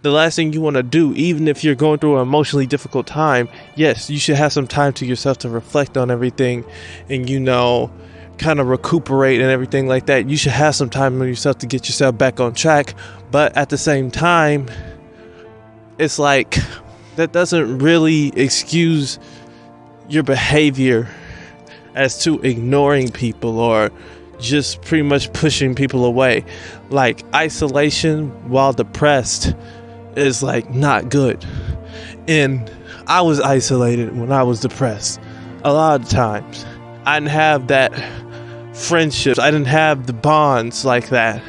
The last thing you want to do, even if you're going through an emotionally difficult time, yes, you should have some time to yourself to reflect on everything and, you know, kind of recuperate and everything like that. You should have some time on yourself to get yourself back on track. But at the same time, it's like that doesn't really excuse your behavior as to ignoring people or just pretty much pushing people away. Like isolation while depressed is like not good. And I was isolated when I was depressed a lot of times. I didn't have that friendships. I didn't have the bonds like that.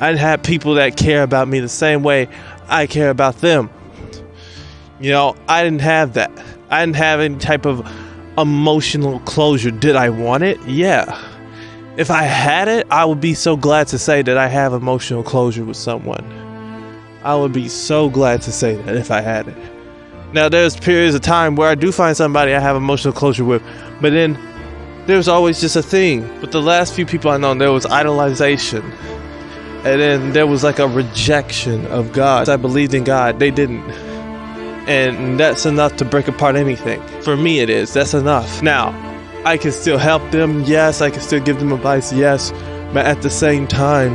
I didn't have people that care about me the same way I care about them. You know, I didn't have that. I didn't have any type of emotional closure. Did I want it? Yeah. If I had it, I would be so glad to say that I have emotional closure with someone. I would be so glad to say that if I had it. Now, there's periods of time where I do find somebody I have emotional closure with, but then there's always just a thing. But the last few people I know, there was idolization. And then there was like a rejection of God. I believed in God, they didn't. And that's enough to break apart anything. For me, it is. That's enough. Now, I can still help them. Yes, I can still give them advice. Yes. But at the same time,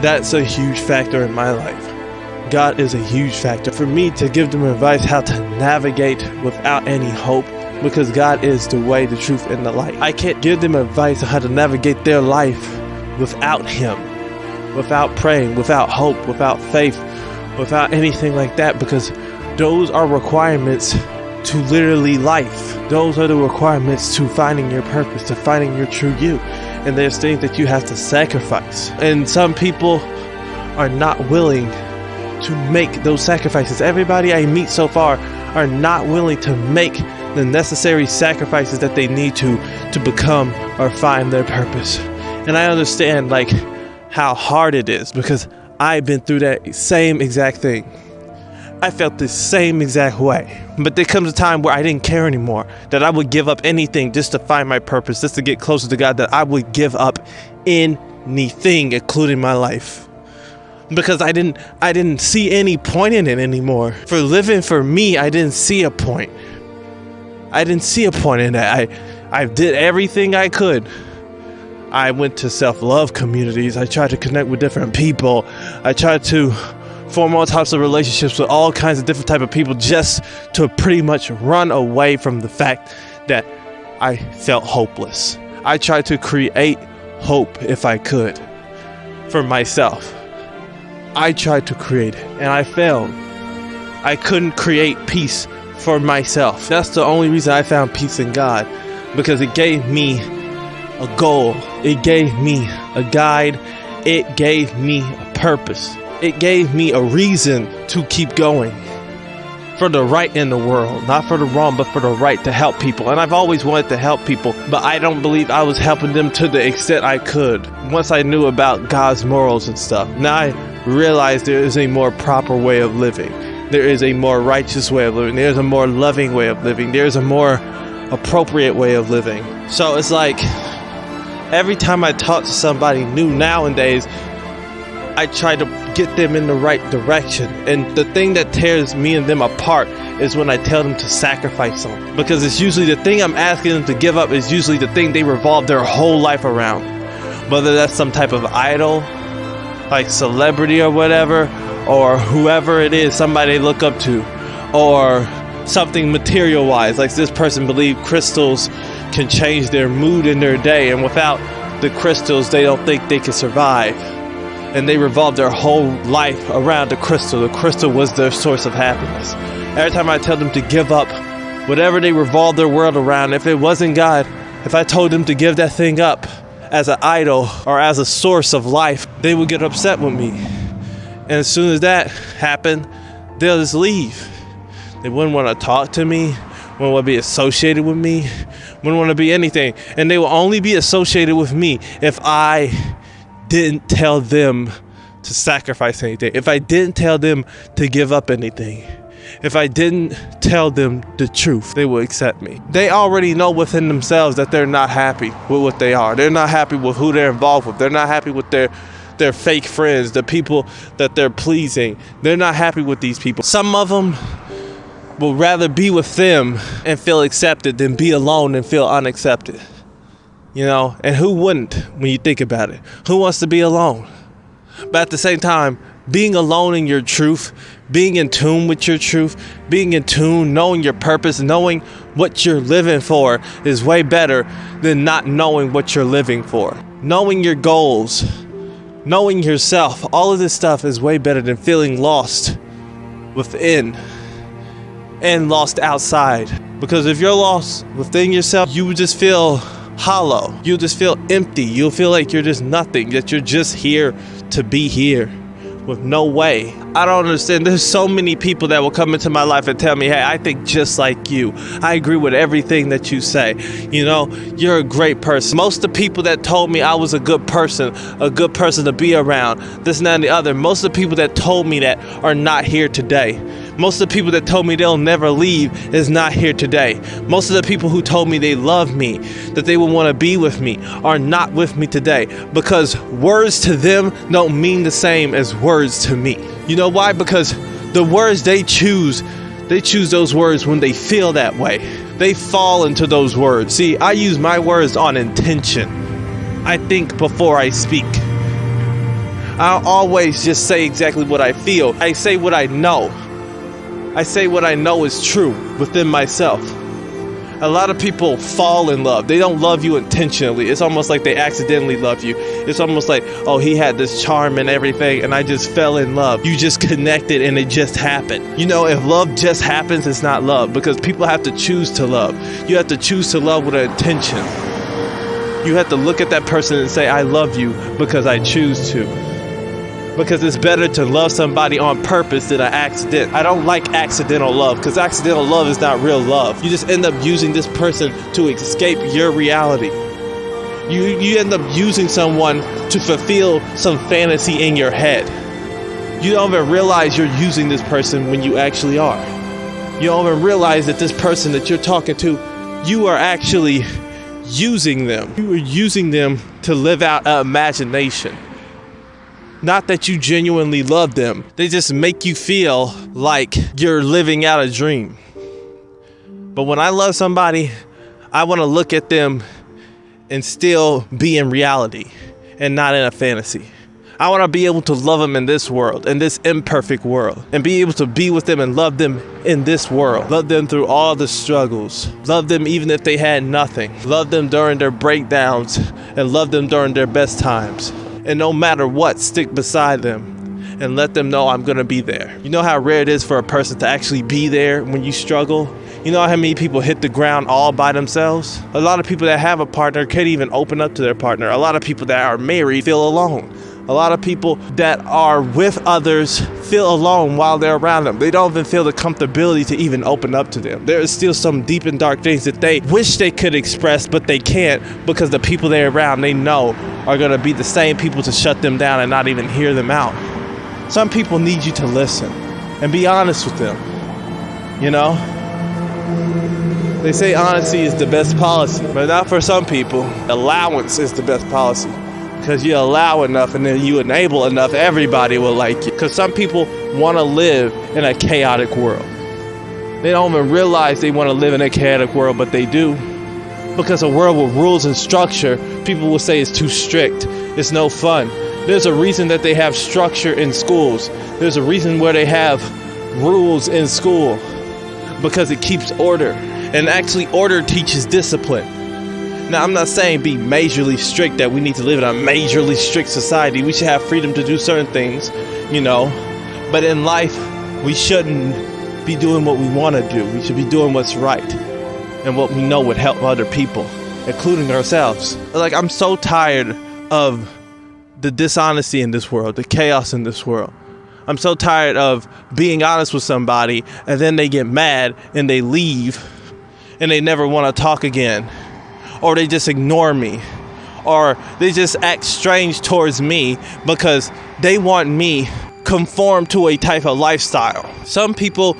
that's a huge factor in my life. God is a huge factor for me to give them advice how to navigate without any hope because God is the way, the truth, and the light. I can't give them advice on how to navigate their life without Him, without praying, without hope, without faith, without anything like that because those are requirements to literally life. Those are the requirements to finding your purpose, to finding your true you. And there's things that you have to sacrifice. And some people are not willing to make those sacrifices. Everybody I meet so far are not willing to make the necessary sacrifices that they need to to become or find their purpose. And I understand like how hard it is because I've been through that same exact thing. I felt the same exact way. But there comes a time where I didn't care anymore, that I would give up anything just to find my purpose, just to get closer to God, that I would give up anything, including my life. Because I didn't I didn't see any point in it anymore. For living for me, I didn't see a point. I didn't see a point in that. I, I did everything I could. I went to self-love communities. I tried to connect with different people. I tried to form all types of relationships with all kinds of different type of people just to pretty much run away from the fact that I felt hopeless. I tried to create hope if I could for myself. I tried to create and I failed. I couldn't create peace for myself. That's the only reason I found peace in God because it gave me a goal, it gave me a guide, it gave me a purpose, it gave me a reason to keep going. For the right in the world, not for the wrong, but for the right to help people. And I've always wanted to help people, but I don't believe I was helping them to the extent I could once I knew about God's morals and stuff. Now I realize there is a more proper way of living there is a more righteous way of living. There's a more loving way of living. There's a more appropriate way of living. So it's like every time I talk to somebody new nowadays, I try to get them in the right direction. And the thing that tears me and them apart is when I tell them to sacrifice something. Because it's usually the thing I'm asking them to give up is usually the thing they revolve their whole life around. Whether that's some type of idol, like celebrity or whatever, or whoever it is, somebody they look up to, or something material wise. Like this person believe crystals can change their mood in their day, and without the crystals, they don't think they can survive. And they revolved their whole life around the crystal. The crystal was their source of happiness. Every time I tell them to give up whatever they revolved their world around, if it wasn't God, if I told them to give that thing up as an idol or as a source of life, they would get upset with me. And as soon as that happened, they'll just leave. They wouldn't want to talk to me, wouldn't want to be associated with me, wouldn't want to be anything. And they will only be associated with me if I didn't tell them to sacrifice anything, if I didn't tell them to give up anything. If I didn't tell them the truth, they would accept me. They already know within themselves that they're not happy with what they are. They're not happy with who they're involved with. They're not happy with their their fake friends, the people that they're pleasing. They're not happy with these people. Some of them will rather be with them and feel accepted than be alone and feel unaccepted. You know, and who wouldn't when you think about it? Who wants to be alone? But at the same time, being alone in your truth, being in tune with your truth, being in tune, knowing your purpose, knowing what you're living for is way better than not knowing what you're living for. Knowing your goals, knowing yourself, all of this stuff is way better than feeling lost within and lost outside. Because if you're lost within yourself, you just feel hollow. You'll just feel empty. You'll feel like you're just nothing, that you're just here to be here with no way. I don't understand. There's so many people that will come into my life and tell me, hey, I think just like you. I agree with everything that you say. You know, you're a great person. Most of the people that told me I was a good person, a good person to be around, this and that and the other, most of the people that told me that are not here today. Most of the people that told me they'll never leave is not here today. Most of the people who told me they love me, that they would want to be with me, are not with me today because words to them don't mean the same as words to me. You know why? Because the words they choose, they choose those words when they feel that way. They fall into those words. See, I use my words on intention. I think before I speak. I always just say exactly what I feel. I say what I know. I say what I know is true within myself. A lot of people fall in love. They don't love you intentionally. It's almost like they accidentally love you. It's almost like, oh, he had this charm and everything, and I just fell in love. You just connected and it just happened. You know, if love just happens, it's not love because people have to choose to love. You have to choose to love with an intention. You have to look at that person and say, I love you because I choose to because it's better to love somebody on purpose than an accident. I don't like accidental love because accidental love is not real love. You just end up using this person to escape your reality. You, you end up using someone to fulfill some fantasy in your head. You don't even realize you're using this person when you actually are. You don't even realize that this person that you're talking to, you are actually using them. You are using them to live out an imagination. Not that you genuinely love them, they just make you feel like you're living out a dream. But when I love somebody, I want to look at them and still be in reality and not in a fantasy. I want to be able to love them in this world, in this imperfect world, and be able to be with them and love them in this world. Love them through all the struggles. Love them even if they had nothing. Love them during their breakdowns and love them during their best times and no matter what, stick beside them and let them know I'm gonna be there. You know how rare it is for a person to actually be there when you struggle? You know how many people hit the ground all by themselves? A lot of people that have a partner can't even open up to their partner. A lot of people that are married feel alone. A lot of people that are with others feel alone while they're around them. They don't even feel the comfortability to even open up to them. There is still some deep and dark things that they wish they could express, but they can't because the people they're around they know are going to be the same people to shut them down and not even hear them out. Some people need you to listen and be honest with them. You know? They say honesty is the best policy, but not for some people. Allowance is the best policy because you allow enough and then you enable enough, everybody will like you. Because some people want to live in a chaotic world. They don't even realize they want to live in a chaotic world, but they do. Because a world with rules and structure, people will say it's too strict, it's no fun. There's a reason that they have structure in schools. There's a reason where they have rules in school because it keeps order. And actually, order teaches discipline. Now, I'm not saying be majorly strict that we need to live in a majorly strict society. We should have freedom to do certain things, you know. But in life, we shouldn't be doing what we want to do. We should be doing what's right and what we know would help other people, including ourselves. Like, I'm so tired of the dishonesty in this world, the chaos in this world. I'm so tired of being honest with somebody and then they get mad and they leave and they never want to talk again or they just ignore me or they just act strange towards me because they want me conform to a type of lifestyle. Some people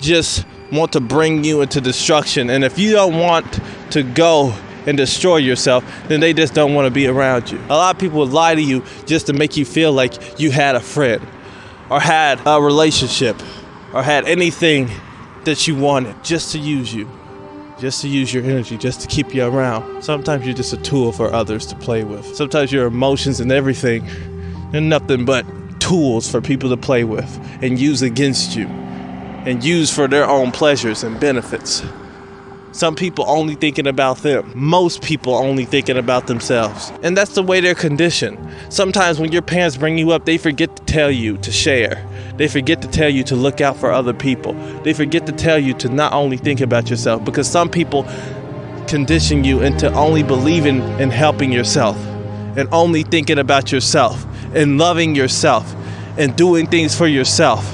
just want to bring you into destruction and if you don't want to go and destroy yourself, then they just don't want to be around you. A lot of people lie to you just to make you feel like you had a friend or had a relationship or had anything that you wanted just to use you, just to use your energy, just to keep you around. Sometimes you're just a tool for others to play with. Sometimes your emotions and everything are nothing but tools for people to play with and use against you and use for their own pleasures and benefits. Some people only thinking about them. Most people only thinking about themselves. And that's the way they're conditioned. Sometimes when your parents bring you up, they forget to tell you to share. They forget to tell you to look out for other people. They forget to tell you to not only think about yourself because some people condition you into only believing in helping yourself and only thinking about yourself and loving yourself and doing things for yourself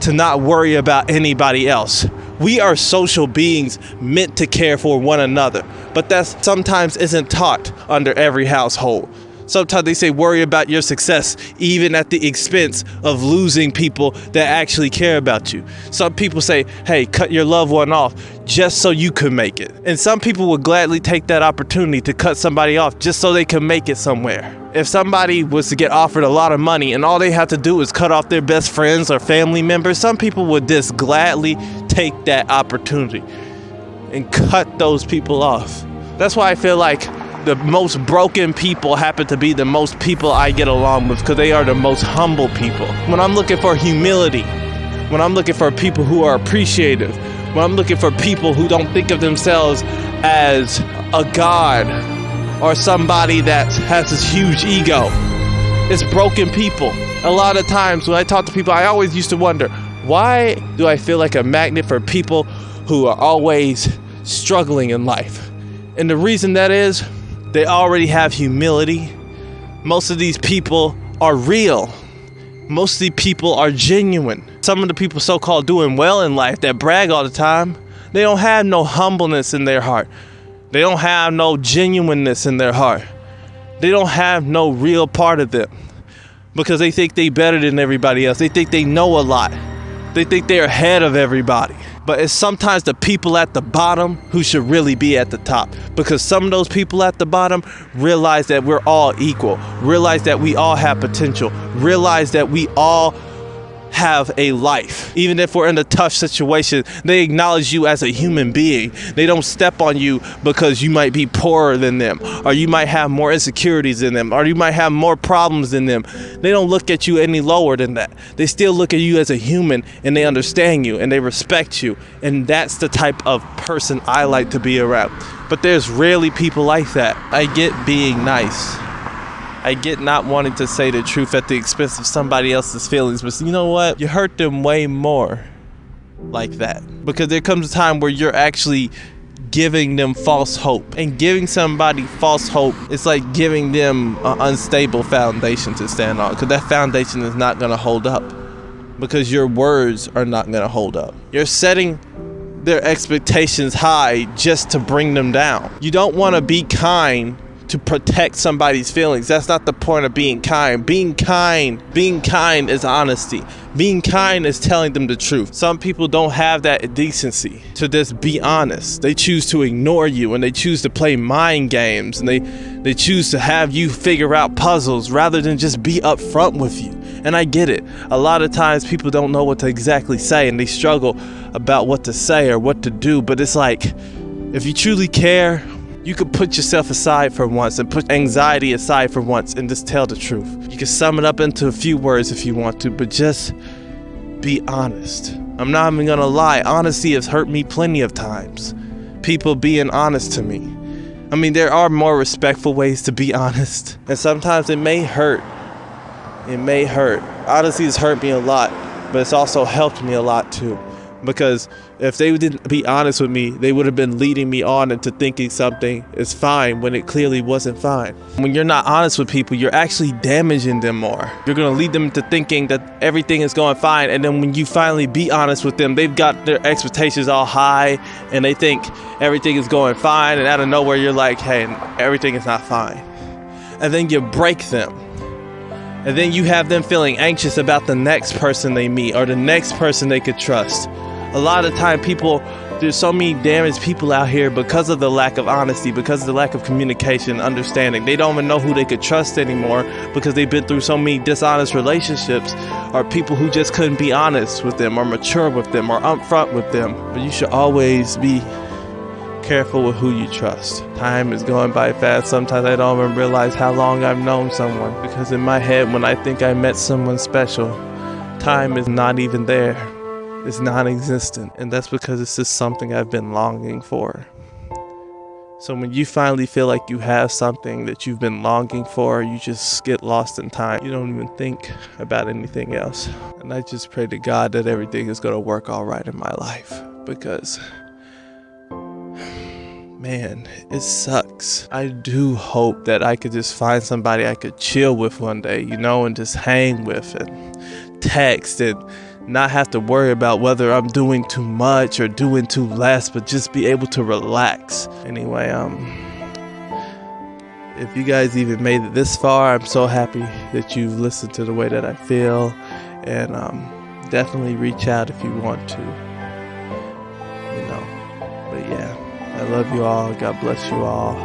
to not worry about anybody else. We are social beings meant to care for one another, but that sometimes isn't taught under every household. Sometimes they say worry about your success, even at the expense of losing people that actually care about you. Some people say, hey, cut your loved one off just so you could make it. And some people would gladly take that opportunity to cut somebody off just so they can make it somewhere. If somebody was to get offered a lot of money and all they have to do is cut off their best friends or family members, some people would just gladly take that opportunity and cut those people off. That's why I feel like the most broken people happen to be the most people I get along with because they are the most humble people. When I'm looking for humility, when I'm looking for people who are appreciative, when I'm looking for people who don't think of themselves as a god or somebody that has this huge ego, it's broken people. A lot of times when I talk to people, I always used to wonder why do I feel like a magnet for people who are always struggling in life? And the reason that is, they already have humility. Most of these people are real. Most of these people are genuine. Some of the people so called doing well in life that brag all the time, they don't have no humbleness in their heart. They don't have no genuineness in their heart. They don't have no real part of them because they think they better than everybody else. They think they know a lot. They think they're ahead of everybody but it's sometimes the people at the bottom who should really be at the top. Because some of those people at the bottom realize that we're all equal, realize that we all have potential, realize that we all have a life. Even if we're in a tough situation, they acknowledge you as a human being. They don't step on you because you might be poorer than them, or you might have more insecurities than them, or you might have more problems than them. They don't look at you any lower than that. They still look at you as a human and they understand you and they respect you. And that's the type of person I like to be around. But there's rarely people like that. I get being nice. I get not wanting to say the truth at the expense of somebody else's feelings, but you know what? You hurt them way more like that. Because there comes a time where you're actually giving them false hope. And giving somebody false hope is like giving them an unstable foundation to stand on. Because that foundation is not going to hold up. Because your words are not going to hold up. You're setting their expectations high just to bring them down. You don't want to be kind to protect somebody's feelings. That's not the point of being kind. Being kind, being kind is honesty. Being kind is telling them the truth. Some people don't have that decency to just be honest. They choose to ignore you and they choose to play mind games and they they choose to have you figure out puzzles rather than just be upfront with you. And I get it. A lot of times people don't know what to exactly say and they struggle about what to say or what to do, but it's like if you truly care, you could put yourself aside for once and put anxiety aside for once and just tell the truth. You can sum it up into a few words if you want to, but just be honest. I'm not even gonna lie, honesty has hurt me plenty of times. People being honest to me. I mean, there are more respectful ways to be honest, and sometimes it may hurt. It may hurt. Honesty has hurt me a lot, but it's also helped me a lot too because if they didn't be honest with me, they would have been leading me on into thinking something is fine when it clearly wasn't fine. When you're not honest with people, you're actually damaging them more. You're going to lead them to thinking that everything is going fine. And then when you finally be honest with them, they've got their expectations all high and they think everything is going fine. And out of nowhere, you're like, hey, everything is not fine. And then you break them and then you have them feeling anxious about the next person they meet or the next person they could trust a lot of time people there's so many damaged people out here because of the lack of honesty, because of the lack of communication, understanding. They don't even know who they could trust anymore because they've been through so many dishonest relationships or people who just couldn't be honest with them or mature with them or upfront with them. But you should always be careful with who you trust. Time is going by fast. Sometimes I don't even realize how long I've known someone because in my head, when I think I met someone special, time is not even there is non existent, and that's because it's just something I've been longing for. So when you finally feel like you have something that you've been longing for, you just get lost in time. You don't even think about anything else. And I just pray to God that everything is going to work all right in my life because man, it sucks. I do hope that I could just find somebody I could chill with one day, you know, and just hang with and text and not have to worry about whether I'm doing too much or doing too less, but just be able to relax. Anyway, um, if you guys even made it this far, I'm so happy that you've listened to the way that I feel, and um, definitely reach out if you want to. You know, but yeah, I love you all. God bless you all.